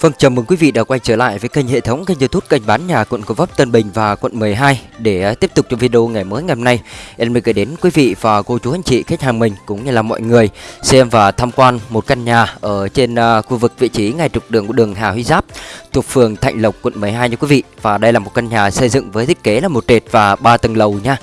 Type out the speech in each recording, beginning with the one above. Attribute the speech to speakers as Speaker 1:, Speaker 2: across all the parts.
Speaker 1: Vâng, chào mừng quý vị đã quay trở lại với kênh hệ thống kênh youtube kênh bán nhà quận Gò Vấp, Tân Bình và quận 12 Để à, tiếp tục cho video ngày mới ngày hôm nay. Em mới gửi đến quý vị và cô chú anh chị khách hàng mình cũng như là mọi người Xem và tham quan một căn nhà ở trên à, khu vực vị trí ngay trục đường của đường Hà Huy Giáp Thuộc phường Thạnh Lộc, quận 12 nha quý vị. Và đây là một căn nhà xây dựng với thiết kế là một trệt và ba tầng lầu nha.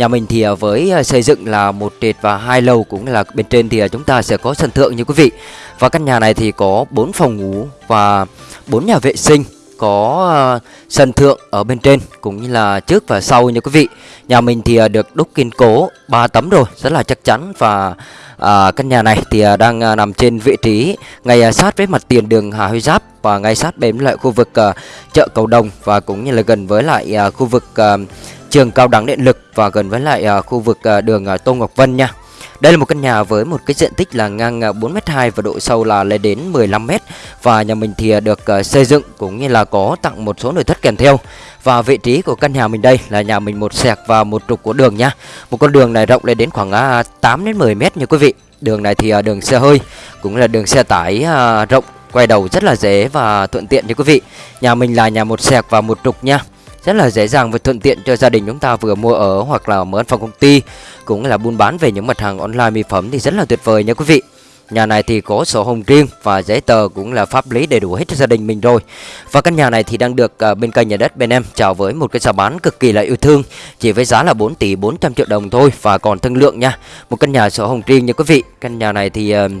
Speaker 1: Nhà mình thì à, với à, xây dựng là một trệt và hai lầu cũng là bên trên thì à, chúng ta sẽ có sân thượng như quý vị. Và căn nhà này thì có 4 phòng ngủ và 4 nhà vệ sinh có sân thượng ở bên trên cũng như là trước và sau như quý vị. Nhà mình thì được đúc kiên cố 3 tấm rồi, rất là chắc chắn và à, căn nhà này thì đang nằm trên vị trí ngay sát với mặt tiền đường Hà Huy Giáp và ngay sát bên lại khu vực à, chợ Cầu Đồng và cũng như là gần với lại à, khu vực à, trường cao đẳng điện lực và gần với lại uh, khu vực uh, đường uh, Tô Ngọc Vân nha. Đây là một căn nhà với một cái diện tích là ngang 4m2 và độ sâu là lên đến 15m và nhà mình thì được xây dựng cũng như là có tặng một số nội thất kèm theo. Và vị trí của căn nhà mình đây là nhà mình một sẹc và một trục của đường nha. Một con đường này rộng lên đến khoảng 8 đến 10 m nha quý vị. Đường này thì đường xe hơi cũng là đường xe tải rộng quay đầu rất là dễ và thuận tiện nha quý vị. Nhà mình là nhà một sẹc và một trục nha rất là dễ dàng và thuận tiện cho gia đình chúng ta vừa mua ở hoặc là mở văn phòng công ty cũng là buôn bán về những mặt hàng online mỹ phẩm thì rất là tuyệt vời nha quý vị. Nhà này thì có sổ hồng riêng và giấy tờ cũng là pháp lý đầy đủ hết cho gia đình mình rồi. Và căn nhà này thì đang được uh, bên kênh nhà đất bên em chào với một cái giá bán cực kỳ là yêu thương, chỉ với giá là 4 tỷ 400 triệu đồng thôi và còn thương lượng nha. Một căn nhà sổ hồng riêng nha quý vị. Căn nhà này thì ờ, uh,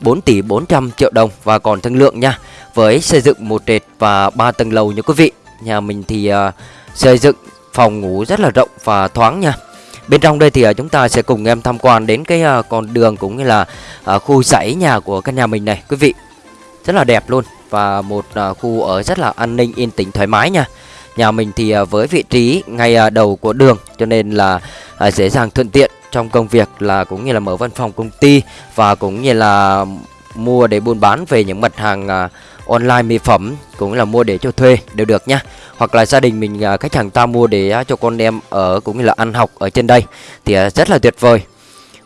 Speaker 1: 4 tỷ 400 triệu đồng và còn thương lượng nha. Với xây dựng một trệt và 3 tầng lầu nha quý vị. Nhà mình thì uh, xây dựng phòng ngủ rất là rộng và thoáng nha. Bên trong đây thì uh, chúng ta sẽ cùng em tham quan đến cái uh, con đường cũng như là uh, khu dãy nhà của căn nhà mình này quý vị. Rất là đẹp luôn và một uh, khu ở rất là an ninh yên tĩnh thoải mái nha. Nhà mình thì uh, với vị trí ngay uh, đầu của đường cho nên là uh, dễ dàng thuận tiện trong công việc là cũng như là mở văn phòng công ty và cũng như là mua để buôn bán về những mặt hàng à, online mỹ phẩm cũng là mua để cho thuê đều được nhá hoặc là gia đình mình à, khách hàng ta mua để à, cho con em ở cũng như là ăn học ở trên đây thì à, rất là tuyệt vời.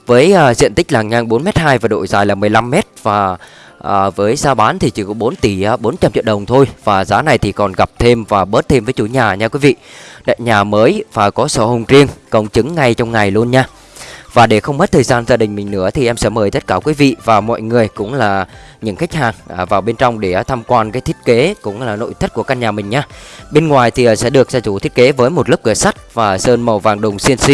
Speaker 1: Với à, diện tích là ngang 4m2 và độ dài là 15m và à, với giá bán thì chỉ có 4 tỷ à, 400 triệu đồng thôi. Và giá này thì còn gặp thêm và bớt thêm với chủ nhà nha quý vị. Đại nhà mới và có sổ hồng riêng công chứng ngay trong ngày luôn nha và để không mất thời gian gia đình mình nữa thì em sẽ mời tất cả quý vị và mọi người cũng là những khách hàng à, vào bên trong để tham quan cái thiết kế cũng là nội thất của căn nhà mình nhé. Bên ngoài thì à, sẽ được gia chủ thiết kế với một lớp cửa sắt và sơn màu vàng đồng CNC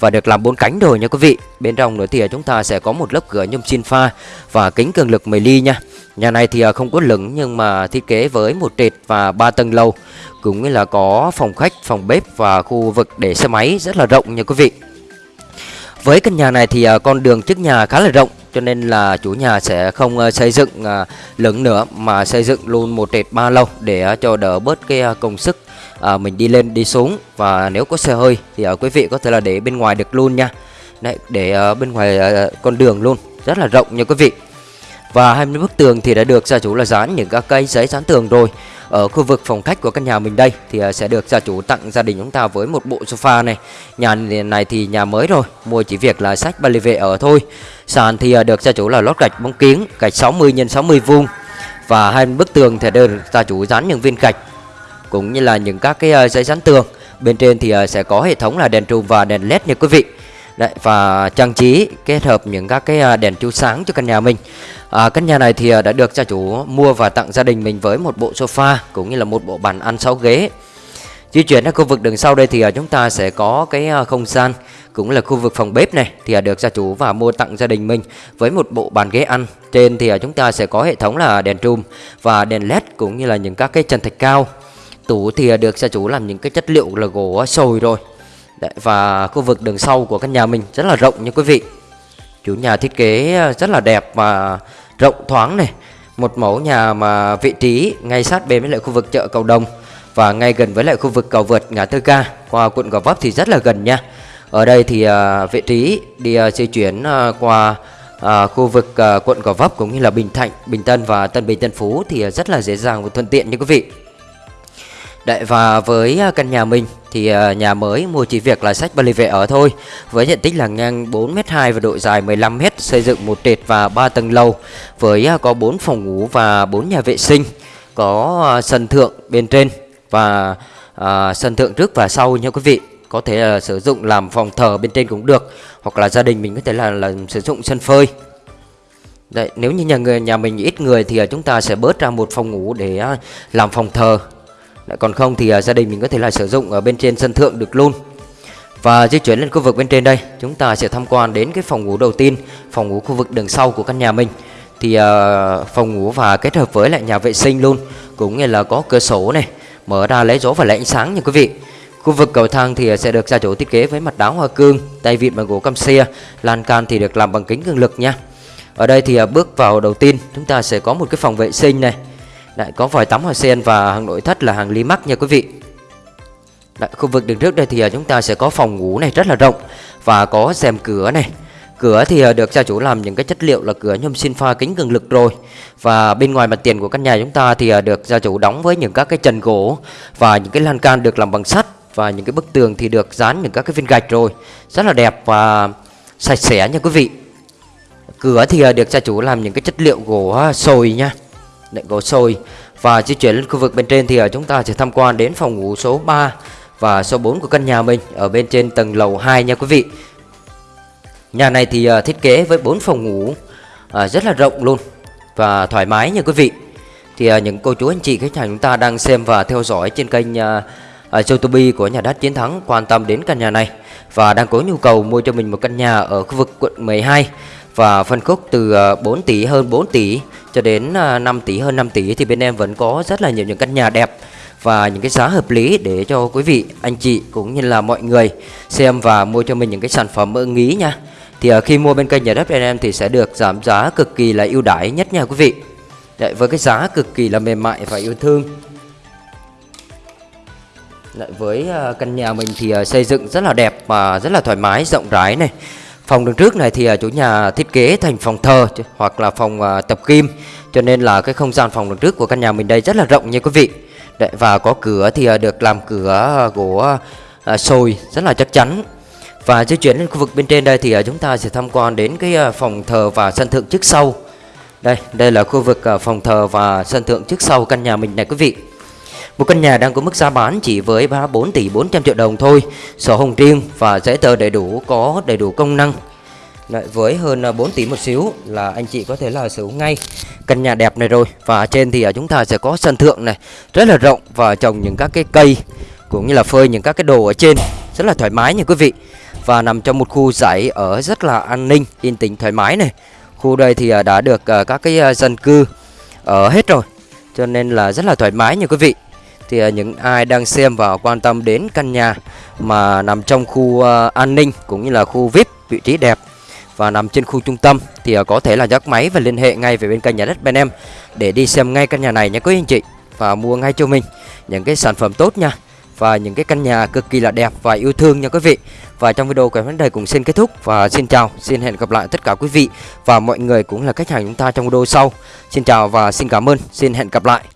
Speaker 1: và được làm bốn cánh rồi nha quý vị. Bên trong nữa thì à, chúng ta sẽ có một lớp cửa nhôm xin pha và kính cường lực 10 ly nha. Nhà này thì không có lửng nhưng mà thiết kế với một trệt và ba tầng lầu cũng như là có phòng khách, phòng bếp và khu vực để xe máy rất là rộng nha quý vị. Với căn nhà này thì à, con đường trước nhà khá là rộng cho nên là chủ nhà sẽ không à, xây dựng à, lớn nữa mà xây dựng luôn một trệt ba lâu để cho đỡ bớt cái công sức mình đi lên đi xuống và nếu có xe hơi thì uh, quý vị có thể là để bên ngoài được luôn nha. Đấy, để bên ngoài con đường luôn rất là rộng nha quý vị. Và hai bên bức tường thì đã được gia chủ là dán những các cây giấy dán tường rồi. Ở khu vực phòng khách của căn nhà mình đây thì à, sẽ được gia chủ tặng gia đình chúng ta với một bộ sofa này. Nhà này thì nhà mới rồi, mua chỉ việc là sách ba vệ ở thôi. Sàn thì à, được gia chủ là lót gạch bóng kiến gạch 60 x 60 vuông. Và hai bức tường thì được gia chủ dán những viên gạch, cũng như là những các cái à, giấy dán tường. Bên trên thì sẽ có hệ thống là đèn trùm và đèn led nha quý vị. Đấy, và trang trí kết hợp những các cái à, đèn chiếu sáng cho căn nhà mình. À, căn nhà này thì à, đã được gia chủ mua và tặng gia đình mình với một bộ sofa cũng như là một bộ bàn ăn 6 ghế. Di chuyển đến khu vực đường sau đây thì à, chúng ta sẽ có cái không gian cũng là khu vực phòng bếp này thì được gia chủ và mua tặng gia đình mình với một bộ bàn ghế ăn. Trên thì chúng ta sẽ có hệ thống là đèn trùm và đèn led cũng như là những các cái chân thạch cao. Tủ thì được gia chủ làm những cái chất liệu là gỗ sồi rồi. Đấy, và khu vực đường sau của căn nhà mình rất là rộng nha quý vị. Chủ nhà thiết kế ờ, rất là đẹp và rộng thoáng này. Một mẫu nhà mà vị trí ngay sát bên với lại khu vực chợ cầu đồng và ngay gần với lại khu vực cầu vượt ngã tư ca qua quận gò vấp thì rất là gần nha. Ở đây thì uh, vị trí đi uh, di chuyển uh, qua uh, khu vực uh, quận gò vấp cũng như là bình thạnh bình tân và tân bình tân phú thì uh, rất là dễ dàng và thuận tiện như quý vị. Đấy và với à, căn nhà mình thì à, nhà mới mua chỉ việc là sách ba vệ ở thôi với diện tích là ngang 4m2 và độ dài 15m xây dựng một trệt và 3 tầng lầu với à, có 4 phòng ngủ và 4 nhà vệ sinh có sân thượng bên trên và à, sân thượng trước và sau nha quý vị. Có thể là sử dụng làm phòng thờ bên trên cũng được hoặc là gia đình mình có thể là, là sử dụng sân phơi. Đấy, nếu như nhà người nhà mình ít người thì chúng ta sẽ bớt ra một phòng ngủ để làm phòng thờ. Đấy, còn không thì uh, gia đình mình có thể là sử dụng ở bên trên sân thượng được luôn. Và di chuyển lên khu vực bên trên đây chúng ta sẽ tham quan đến cái phòng ngủ đầu tiên phòng ngủ khu vực đường sau của căn nhà mình. Thì uh, phòng ngủ và kết hợp với lại nhà vệ sinh luôn cũng như là có cửa sổ này mở ra lấy gió và lấy ánh sáng nha quý vị. Khu vực cầu thang thì à, sẽ được gia chủ thiết kế với mặt đá hoa cương tay vịn bằng gỗ cam xe lan can thì được làm bằng kính cường lực nha. Ở đây thì uh, bước vào đầu tiên chúng ta sẽ có một cái phòng vệ sinh này. Đấy, có vòi tắm hoa sen và hàng nội thất là hàng Limax mắc nha quý vị. Đấy, khu vực đường trước đây thì à, chúng ta sẽ có phòng ngủ này rất là rộng và có rèm cửa này. Cửa thì à, được gia chủ làm những cái chất liệu là cửa nhôm sinh pha kính cường lực rồi. Và bên ngoài mặt tiền của căn nhà chúng ta thì à, được gia chủ đóng với những các cái trần gỗ Và những cái lan can được làm bằng sắt Và những cái bức tường thì được dán những các cái viên gạch rồi. Rất là đẹp và sạch sẽ nha quý vị. Cửa thì được gia chủ làm những cái chất liệu gỗ sồi nha. Đấy, gỗ sồi Và di chuyển lên khu vực bên trên thì ờ, chúng ta sẽ tham quan đến phòng ngủ số 3 và số 4 của căn nhà mình ở bên trên tầng lầu 2 nha quý vị Nhà này thì ờ, thiết kế với 4 phòng ngủ ờ, rất là rộng luôn và thoải mái nha quý vị. Thì những cô chú anh chị khách hàng chúng ta đang xem và theo dõi trên kênh Châu Tô YouTube của nhà đất chiến thắng quan tâm đến căn nhà này và đang có nhu cầu mua cho mình một căn nhà ở khu vực quận 12 và phân khúc từ ờ, 4 tỷ hơn 4 tỷ cho đến ờ, 5 tỷ hơn 5 tỷ thì bên em vẫn có rất là nhiều những căn nhà đẹp và những cái giá hợp lý để cho quý vị, anh chị cũng như là mọi người xem và mua cho mình những cái sản phẩm ưng ý nha. Thì ờ, khi mua bên kênh nhà đất bên em thì sẽ được giảm giá cực kỳ là ưu đãi nhất nha quý vị. Đấy, với cái giá cực kỳ là mềm mại và yêu thương với ờ, căn nhà mình thì ờ, xây dựng rất là đẹp và rất là thoải mái rộng rãi này phòng đường trước này thì ờ, chủ nhà thiết kế thành phòng thờ hoặc là phòng tập kim cho nên là cái không gian phòng đường trước của căn nhà mình đây rất là rộng nha quý vị Đấy, và có cửa thì được làm cửa gỗ sồi rất là chắc chắn và di chuyển lên khu vực bên trên đây thì chúng ta sẽ tham quan đến cái phòng thờ và sân thượng trước sau. Đây, đây là khu vực phòng thờ và sân thượng trước sau căn nhà mình này quý vị. Một căn nhà đang có mức giá bán chỉ với 34 tỷ 400 triệu đồng thôi, sổ hồng riêng và giấy tờ đầy đủ, có đầy đủ công năng. Đấy, với hơn à, 4 tỷ một xíu là anh chị có thể là sở hữu ngay căn nhà đẹp này rồi và trên thì à, chúng ta sẽ có sân thượng này rất là rộng và trồng những các cái cây cũng như là phơi những các cái đồ ở trên rất là thoải mái nha quý vị và nằm trong một khu giải ở rất là an ninh, yên tĩnh thoải mái này. Khu đây thì à, đã được các cái dân cư ở hết rồi, cho nên là rất là thoải mái nha quý vị. Thì à, những ai đang xem và quan tâm đến căn nhà mà nằm trong khu à, an ninh cũng như là khu VIP vị trí đẹp và nằm trên khu trung tâm thì à, có thể là nhấc máy và liên hệ ngay về bên kênh nhà đất bên em để đi xem ngay căn nhà này nha quý anh chị và mua ngay cho mình những cái sản phẩm tốt nha và những cái căn nhà cực kỳ là đẹp và yêu thương nha quý vị. Và trong video của vấn đề cũng xin kết thúc và xin chào, xin hẹn gặp lại tất cả quý vị và mọi người cũng là khách hàng chúng ta trong video sau. Xin chào và xin cảm ơn, xin hẹn gặp lại.